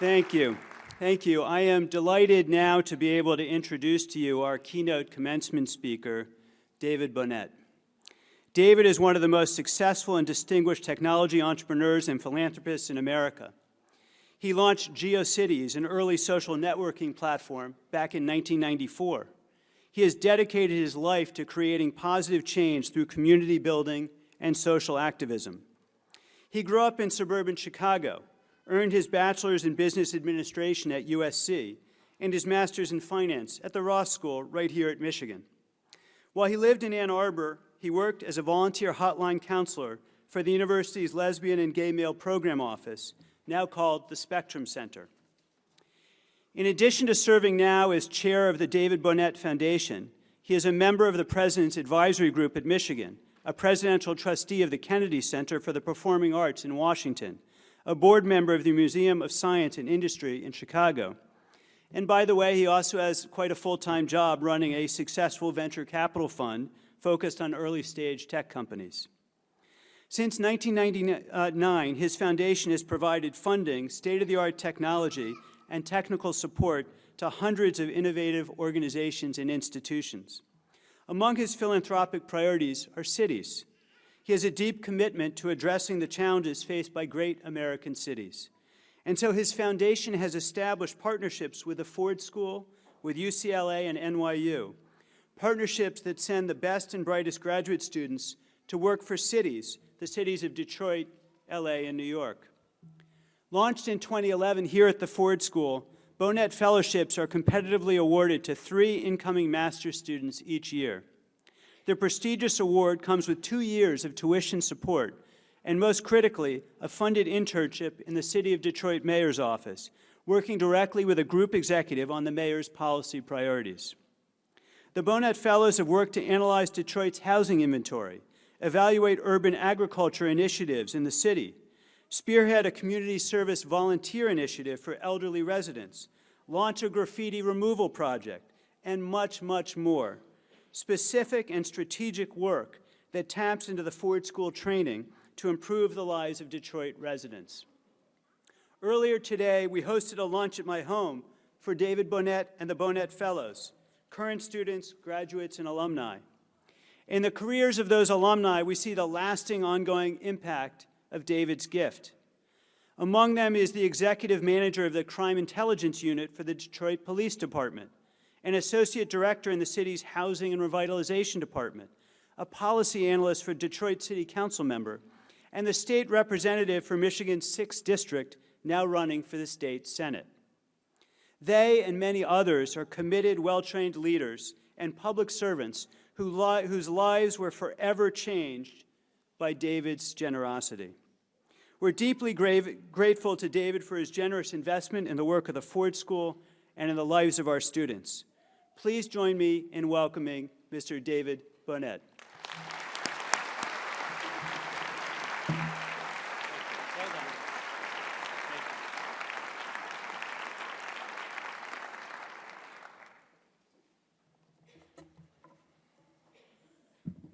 Thank you. Thank you. I am delighted now to be able to introduce to you our keynote commencement speaker, David Bohnett. David is one of the most successful and distinguished technology entrepreneurs and philanthropists in America. He launched GeoCities, an early social networking platform, back in 1994. He has dedicated his life to creating positive change through community building and social activism. He grew up in suburban Chicago, earned his bachelor's in business administration at USC, and his master's in finance at the Ross School right here at Michigan. While he lived in Ann Arbor, he worked as a volunteer hotline counselor for the university's Lesbian and Gay Male Program Office, now called the Spectrum Center. In addition to serving now as chair of the David Bohnett Foundation, he is a member of the President's Advisory Group at Michigan, a presidential trustee of the Kennedy Center for the Performing Arts in Washington, a board member of the Museum of Science and Industry in Chicago. And by the way, he also has quite a full-time job running a successful venture capital fund focused on early-stage tech companies. Since 1999, his foundation has provided funding, state-of-the-art technology, and technical support to hundreds of innovative organizations and institutions. Among his philanthropic priorities are cities. He has a deep commitment to addressing the challenges faced by great American cities. And so his foundation has established partnerships with the Ford School, with UCLA and NYU, partnerships that send the best and brightest graduate students to work for cities, the cities of Detroit, LA, and New York. Launched in 2011 here at the Ford School, Bohnett Fellowships are competitively awarded to three incoming master's students each year. The prestigious award comes with two years of tuition support, and most critically, a funded internship in the City of Detroit Mayor's Office, working directly with a group executive on the mayor's policy priorities. The Bohnett Fellows have worked to analyze Detroit's housing inventory, evaluate urban agriculture initiatives in the city, spearhead a community service volunteer initiative for elderly residents, launch a graffiti removal project, and much, much more. Specific and strategic work that taps into the Ford School training to improve the lives of Detroit residents. Earlier today, we hosted a lunch at my home for David Bohnett and the Bohnett Fellows, current students, graduates, and alumni. In the careers of those alumni, we see the lasting ongoing impact of David's gift. Among them is the executive manager of the Crime Intelligence Unit for the Detroit Police Department, an associate director in the city's Housing and Revitalization Department, a policy analyst for Detroit City Council member, and the state representative for Michigan's 6th District, now running for the state Senate. They and many others are committed, well-trained leaders and public servants who li whose lives were forever changed by David's generosity. We're deeply grateful to David for his generous investment in the work of the Ford School and in the lives of our students. Please join me in welcoming Mr. David Bohnett.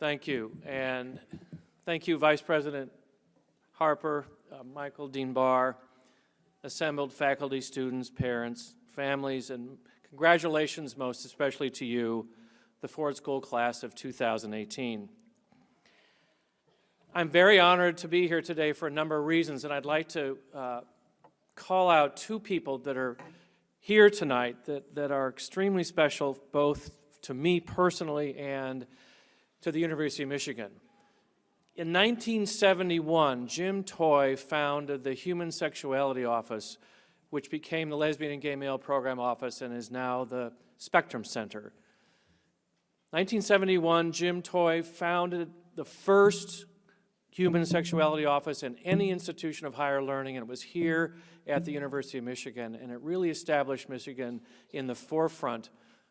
Thank you. And thank you, Vice President Harper, uh, Michael Dean Barr, assembled faculty, students, parents, families, and congratulations most especially to you, the Ford School class of 2018. I'm very honored to be here today for a number of reasons, and I'd like to uh, call out two people that are here tonight that, that are extremely special, both to me personally and to the University of Michigan. In 1971, Jim Toy founded the Human Sexuality Office, which became the Lesbian and Gay Male Program Office and is now the Spectrum Center. 1971, Jim Toy founded the first human sexuality office in any institution of higher learning, and it was here at the University of Michigan, and it really established Michigan in the forefront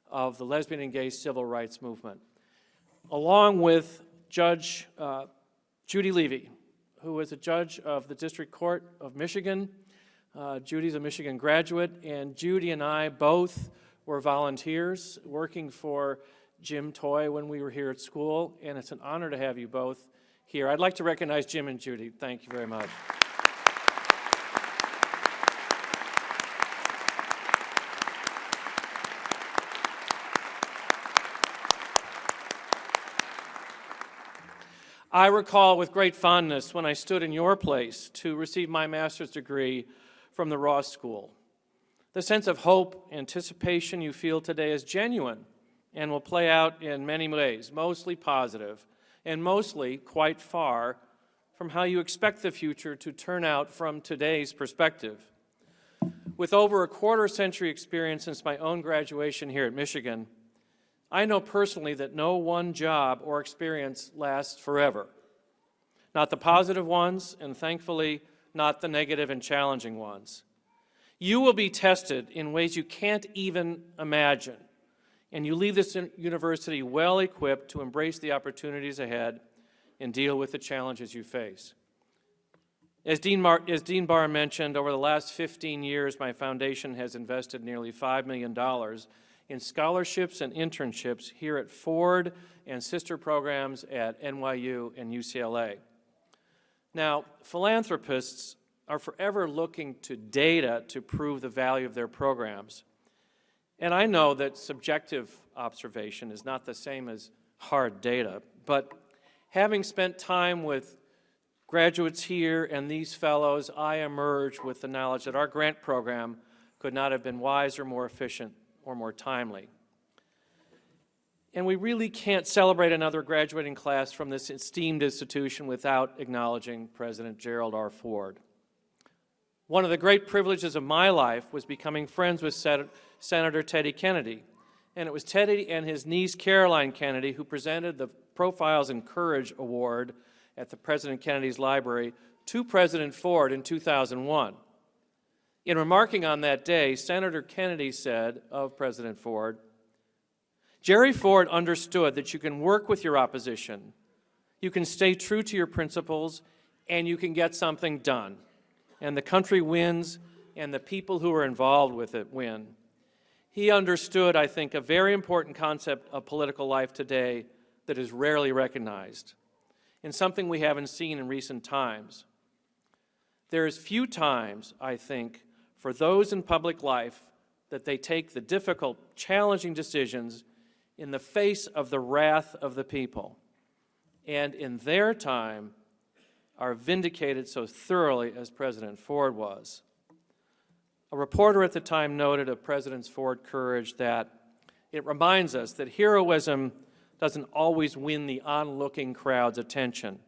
of the lesbian and gay civil rights movement along with Judge uh, Judy Levy, who is a judge of the District Court of Michigan. Uh, Judy's a Michigan graduate, and Judy and I both were volunteers working for Jim Toy when we were here at school, and it's an honor to have you both here. I'd like to recognize Jim and Judy. Thank you very much. I recall with great fondness when I stood in your place to receive my master's degree from the Ross School. The sense of hope, anticipation you feel today is genuine and will play out in many ways, mostly positive, and mostly quite far from how you expect the future to turn out from today's perspective. With over a quarter century experience since my own graduation here at Michigan, I know personally that no one job or experience lasts forever. Not the positive ones, and thankfully, not the negative and challenging ones. You will be tested in ways you can't even imagine, and you leave this university well equipped to embrace the opportunities ahead and deal with the challenges you face. As Dean, Mar as Dean Barr mentioned, over the last 15 years, my foundation has invested nearly $5 million in scholarships and internships here at Ford and sister programs at NYU and UCLA. Now, philanthropists are forever looking to data to prove the value of their programs. And I know that subjective observation is not the same as hard data, but having spent time with graduates here and these fellows, I emerge with the knowledge that our grant program could not have been wiser, more efficient, or more timely. And we really can't celebrate another graduating class from this esteemed institution without acknowledging President Gerald R. Ford. One of the great privileges of my life was becoming friends with Sen Senator Teddy Kennedy. And it was Teddy and his niece Caroline Kennedy who presented the Profiles in Courage Award at the President Kennedy's Library to President Ford in 2001. In remarking on that day, Senator Kennedy said of President Ford, Jerry Ford understood that you can work with your opposition, you can stay true to your principles, and you can get something done. And the country wins, and the people who are involved with it win. He understood, I think, a very important concept of political life today that is rarely recognized, and something we haven't seen in recent times. There is few times, I think, for those in public life that they take the difficult, challenging decisions in the face of the wrath of the people, and in their time are vindicated so thoroughly as President Ford was. A reporter at the time noted of President Ford's courage that it reminds us that heroism doesn't always win the onlooking crowd's attention.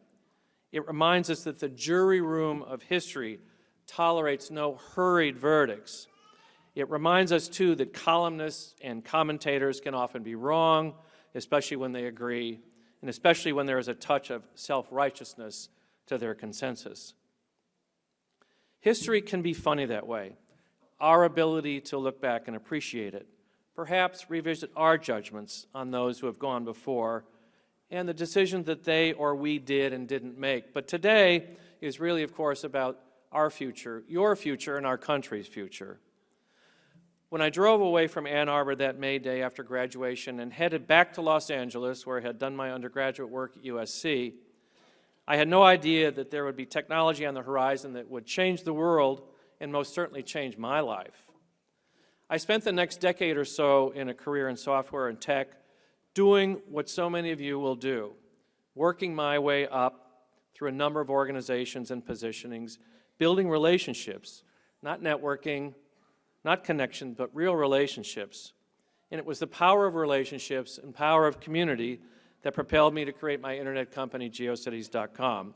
It reminds us that the jury room of history tolerates no hurried verdicts. It reminds us, too, that columnists and commentators can often be wrong, especially when they agree, and especially when there is a touch of self-righteousness to their consensus. History can be funny that way. Our ability to look back and appreciate it, perhaps revisit our judgments on those who have gone before, and the decisions that they or we did and didn't make. But today is really, of course, about our future, your future, and our country's future. When I drove away from Ann Arbor that May day after graduation and headed back to Los Angeles, where I had done my undergraduate work at USC, I had no idea that there would be technology on the horizon that would change the world and most certainly change my life. I spent the next decade or so in a career in software and tech doing what so many of you will do, working my way up through a number of organizations and positionings building relationships, not networking, not connection, but real relationships. And it was the power of relationships and power of community that propelled me to create my internet company, geocities.com,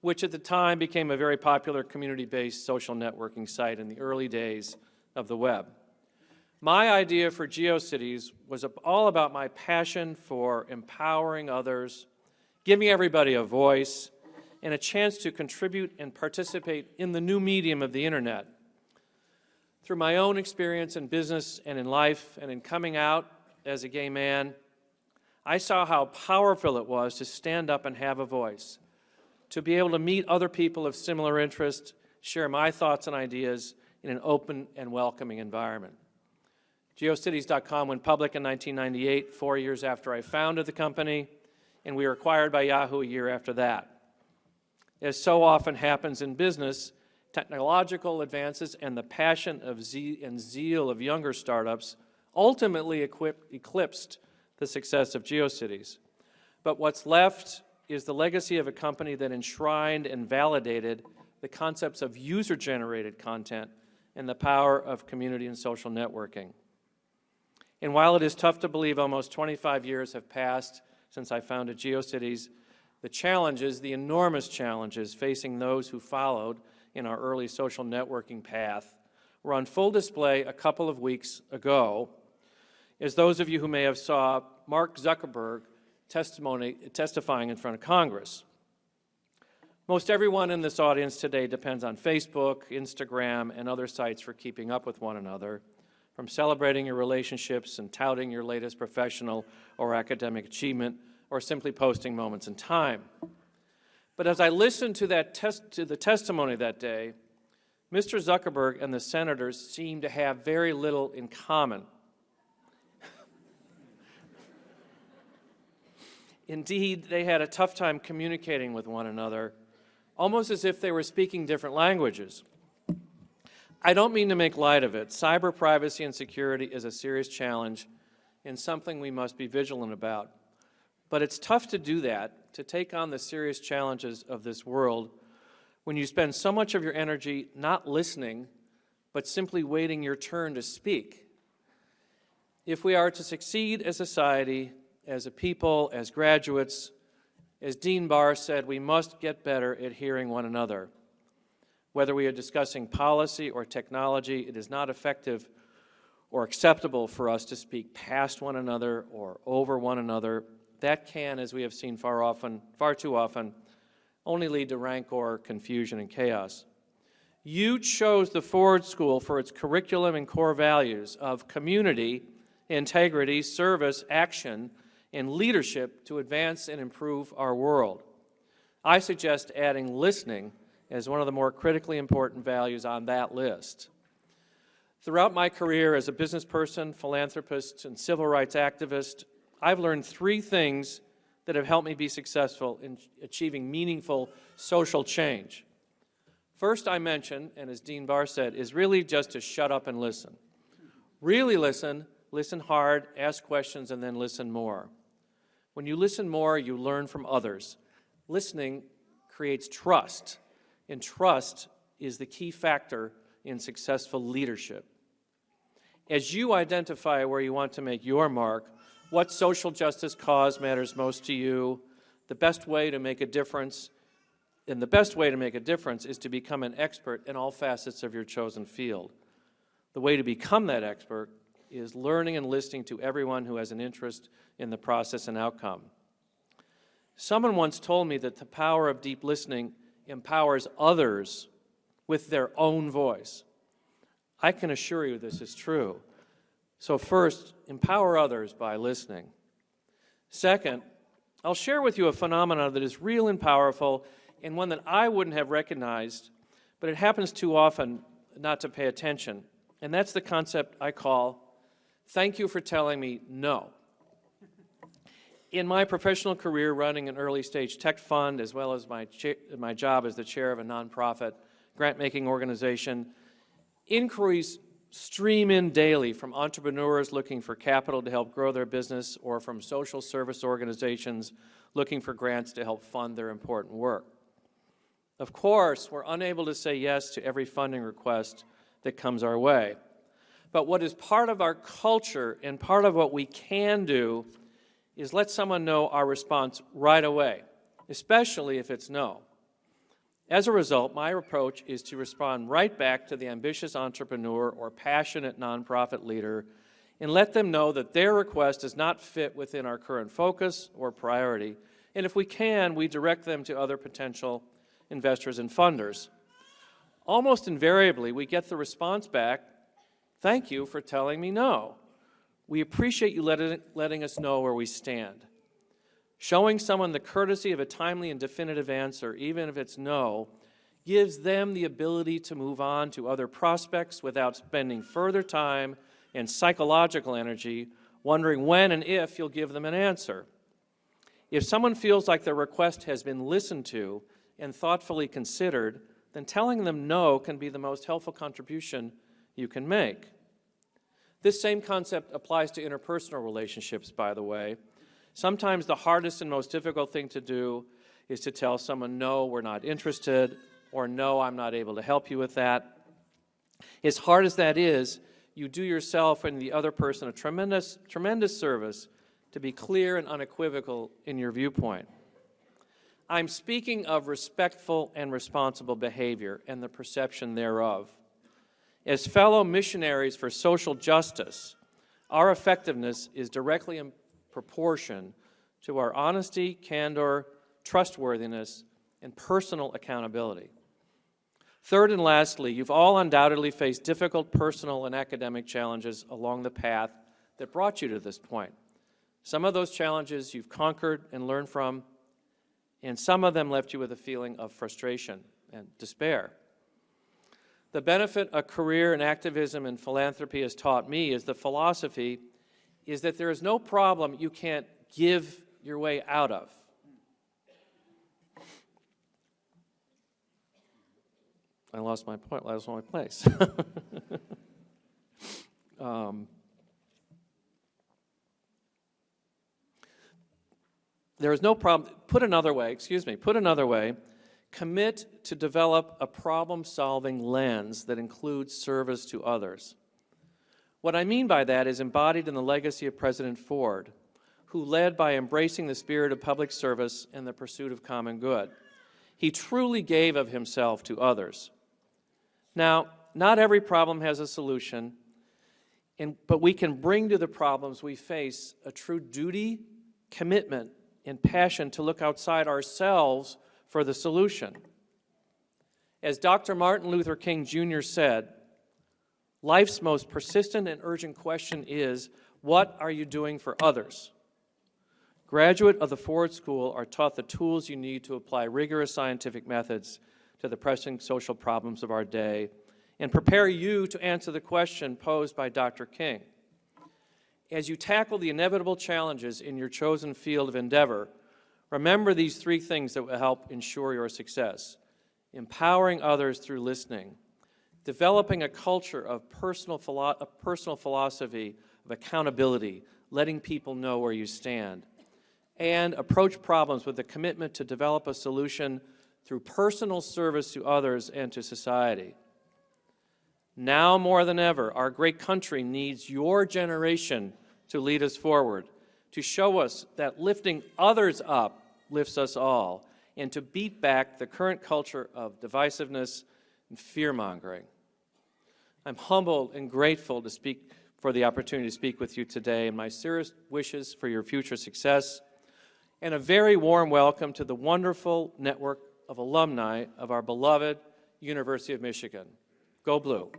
which at the time became a very popular community-based social networking site in the early days of the web. My idea for GeoCities was all about my passion for empowering others, giving everybody a voice, and a chance to contribute and participate in the new medium of the internet. Through my own experience in business and in life and in coming out as a gay man, I saw how powerful it was to stand up and have a voice, to be able to meet other people of similar interest, share my thoughts and ideas in an open and welcoming environment. GeoCities.com went public in 1998, four years after I founded the company, and we were acquired by Yahoo a year after that. As so often happens in business, technological advances and the passion of ze and zeal of younger startups ultimately eclipsed the success of GeoCities. But what's left is the legacy of a company that enshrined and validated the concepts of user-generated content and the power of community and social networking. And while it is tough to believe almost 25 years have passed since I founded GeoCities, the challenges, the enormous challenges facing those who followed in our early social networking path were on full display a couple of weeks ago, as those of you who may have saw Mark Zuckerberg testimony, testifying in front of Congress. Most everyone in this audience today depends on Facebook, Instagram, and other sites for keeping up with one another, from celebrating your relationships and touting your latest professional or academic achievement, or simply posting moments in time. But as I listened to, that test, to the testimony that day, Mr. Zuckerberg and the senators seemed to have very little in common. Indeed, they had a tough time communicating with one another, almost as if they were speaking different languages. I don't mean to make light of it. Cyber privacy and security is a serious challenge and something we must be vigilant about. But it's tough to do that, to take on the serious challenges of this world when you spend so much of your energy not listening, but simply waiting your turn to speak. If we are to succeed as a society, as a people, as graduates, as Dean Barr said, we must get better at hearing one another. Whether we are discussing policy or technology, it is not effective or acceptable for us to speak past one another or over one another. That can, as we have seen far often, far too often, only lead to rancor, confusion, and chaos. You chose the Ford School for its curriculum and core values of community, integrity, service, action, and leadership to advance and improve our world. I suggest adding listening as one of the more critically important values on that list. Throughout my career as a business person, philanthropist, and civil rights activist, I've learned three things that have helped me be successful in achieving meaningful social change. First, I mentioned, and as Dean Barr said, is really just to shut up and listen. Really listen, listen hard, ask questions, and then listen more. When you listen more, you learn from others. Listening creates trust, and trust is the key factor in successful leadership. As you identify where you want to make your mark, what social justice cause matters most to you, the best way to make a difference, and the best way to make a difference is to become an expert in all facets of your chosen field. The way to become that expert is learning and listening to everyone who has an interest in the process and outcome. Someone once told me that the power of deep listening empowers others with their own voice. I can assure you this is true. So first, empower others by listening. Second, I'll share with you a phenomenon that is real and powerful and one that I wouldn't have recognized, but it happens too often not to pay attention. And that's the concept I call, thank you for telling me no. In my professional career running an early stage tech fund, as well as my, my job as the chair of a nonprofit grant making organization, inquiries stream in daily from entrepreneurs looking for capital to help grow their business or from social service organizations looking for grants to help fund their important work. Of course, we're unable to say yes to every funding request that comes our way. But what is part of our culture and part of what we can do is let someone know our response right away, especially if it's no. As a result, my approach is to respond right back to the ambitious entrepreneur or passionate nonprofit leader and let them know that their request does not fit within our current focus or priority. And if we can, we direct them to other potential investors and funders. Almost invariably, we get the response back, thank you for telling me no. We appreciate you letting, letting us know where we stand. Showing someone the courtesy of a timely and definitive answer, even if it's no, gives them the ability to move on to other prospects without spending further time and psychological energy wondering when and if you'll give them an answer. If someone feels like their request has been listened to and thoughtfully considered, then telling them no can be the most helpful contribution you can make. This same concept applies to interpersonal relationships, by the way. Sometimes the hardest and most difficult thing to do is to tell someone, no, we're not interested, or no, I'm not able to help you with that. As hard as that is, you do yourself and the other person a tremendous, tremendous service to be clear and unequivocal in your viewpoint. I'm speaking of respectful and responsible behavior and the perception thereof. As fellow missionaries for social justice, our effectiveness is directly proportion to our honesty, candor, trustworthiness, and personal accountability. Third and lastly, you've all undoubtedly faced difficult personal and academic challenges along the path that brought you to this point. Some of those challenges you've conquered and learned from, and some of them left you with a feeling of frustration and despair. The benefit a career in activism and philanthropy has taught me is the philosophy is that there is no problem you can't give your way out of. I lost my point, I lost my place. um, there is no problem, put another way, excuse me, put another way, commit to develop a problem-solving lens that includes service to others. What I mean by that is embodied in the legacy of President Ford, who led by embracing the spirit of public service and the pursuit of common good. He truly gave of himself to others. Now, not every problem has a solution, and, but we can bring to the problems we face a true duty, commitment, and passion to look outside ourselves for the solution. As Dr. Martin Luther King Jr. said, life's most persistent and urgent question is, what are you doing for others? Graduate of the Ford School are taught the tools you need to apply rigorous scientific methods to the pressing social problems of our day and prepare you to answer the question posed by Dr. King. As you tackle the inevitable challenges in your chosen field of endeavor, remember these three things that will help ensure your success. Empowering others through listening, developing a culture of personal, philo of personal philosophy of accountability, letting people know where you stand, and approach problems with a commitment to develop a solution through personal service to others and to society. Now more than ever, our great country needs your generation to lead us forward, to show us that lifting others up lifts us all, and to beat back the current culture of divisiveness and fear-mongering. I'm humbled and grateful to speak for the opportunity to speak with you today, and my serious wishes for your future success, and a very warm welcome to the wonderful network of alumni of our beloved University of Michigan. Go Blue.